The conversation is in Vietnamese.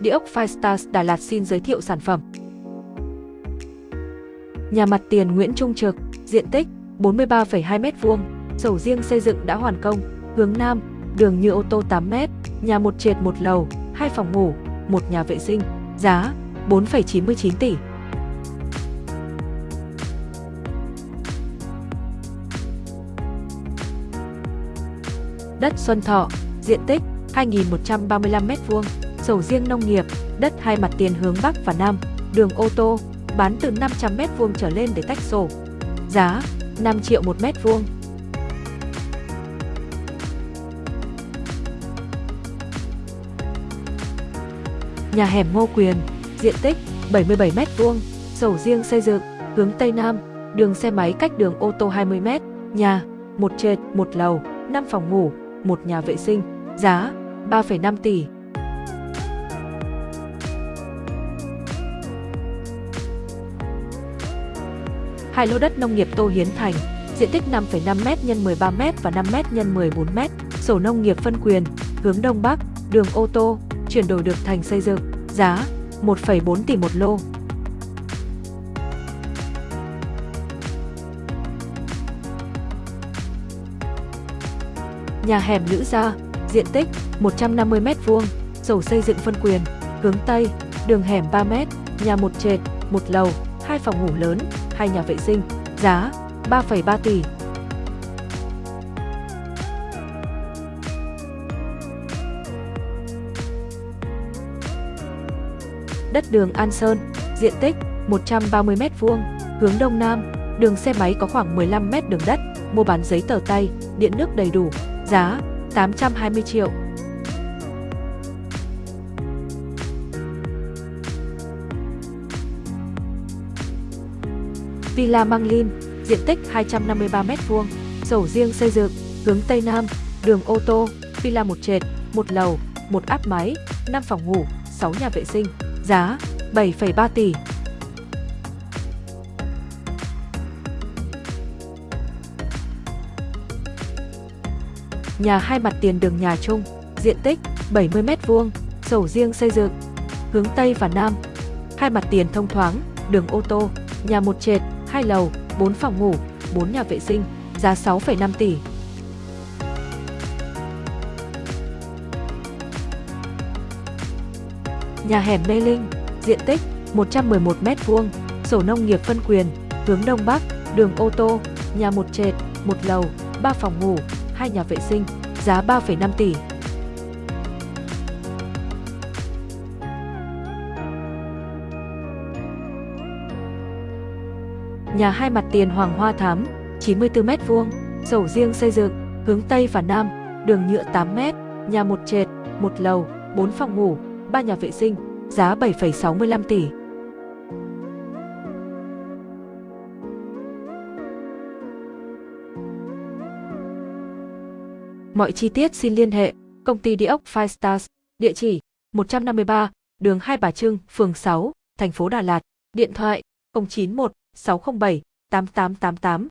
Địa ốc Firestars Đà Lạt xin giới thiệu sản phẩm. Nhà mặt tiền Nguyễn Trung Trực, diện tích 43,2 m2, sổ riêng xây dựng đã hoàn công, hướng Nam, đường như ô tô 8 m, nhà một trệt một lầu, hai phòng ngủ, một nhà vệ sinh, giá 4,99 tỷ. Đất Xuân Thọ, diện tích 2.135 sầu riêng nông nghiệp, đất hai mặt tiền hướng Bắc và Nam, đường ô tô, bán từ 500 m2 trở lên để tách sổ. Giá 5 triệu 1 mét vuông. Nhà hẻm Ngô Quyền, diện tích 77 m2, sầu riêng xây dựng, hướng Tây Nam, đường xe máy cách đường ô tô 20 m, nhà, một trệt, một lầu, 5 phòng ngủ, một nhà vệ sinh, giá 3,5 tỷ. Hai lô đất nông nghiệp Tô Hiến Thành, diện tích 5,5m x 13m và 5m x 14m, sổ nông nghiệp phân quyền, hướng Đông Bắc, đường ô tô, chuyển đổi được thành xây dựng, giá 1,4 tỷ một lô. Nhà hẻm Lữ Gia, diện tích 150m2, sổ xây dựng phân quyền, hướng Tây, đường hẻm 3m, nhà một trệt, một lầu, hai phòng ngủ lớn, hai nhà vệ sinh, giá 3,3 tỷ. Đất đường An Sơn, diện tích 130m2, hướng Đông Nam, đường xe máy có khoảng 15m đường đất, mua bán giấy tờ tay, điện nước đầy đủ, giá 820 triệu. Villa Manglin, diện tích 253m2, sổ riêng xây dựng, hướng Tây Nam, đường ô tô, villa một trệt, một lầu, một áp máy, 5 phòng ngủ, 6 nhà vệ sinh, giá 7,3 tỷ. Nhà hai mặt tiền đường nhà chung, diện tích 70m2, sổ riêng xây dựng, hướng Tây và Nam. Hai mặt tiền thông thoáng, đường ô tô, nhà một trệt, hai lầu, 4 phòng ngủ, 4 nhà vệ sinh, giá 6,5 tỷ. Nhà hẻm Mê Linh, diện tích 111 m2, sổ nông nghiệp phân quyền, hướng Đông Bắc, đường ô tô, nhà một trệt, một lầu, 3 phòng ngủ, 2 nhà vệ sinh, giá 3,5 tỷ. Nhà hai mặt tiền Hoàng Hoa Thám, 94m2, sổ riêng xây dựng, hướng Tây và Nam, đường nhựa 8m, nhà một trệt, một lầu, 4 phòng ngủ, 3 nhà vệ sinh, giá 7,65 tỷ. Mọi chi tiết xin liên hệ công ty địa ốc Five Stars, địa chỉ 153, đường Hai Bà Trưng, phường 6, thành phố Đà Lạt, điện thoại 091 607 8888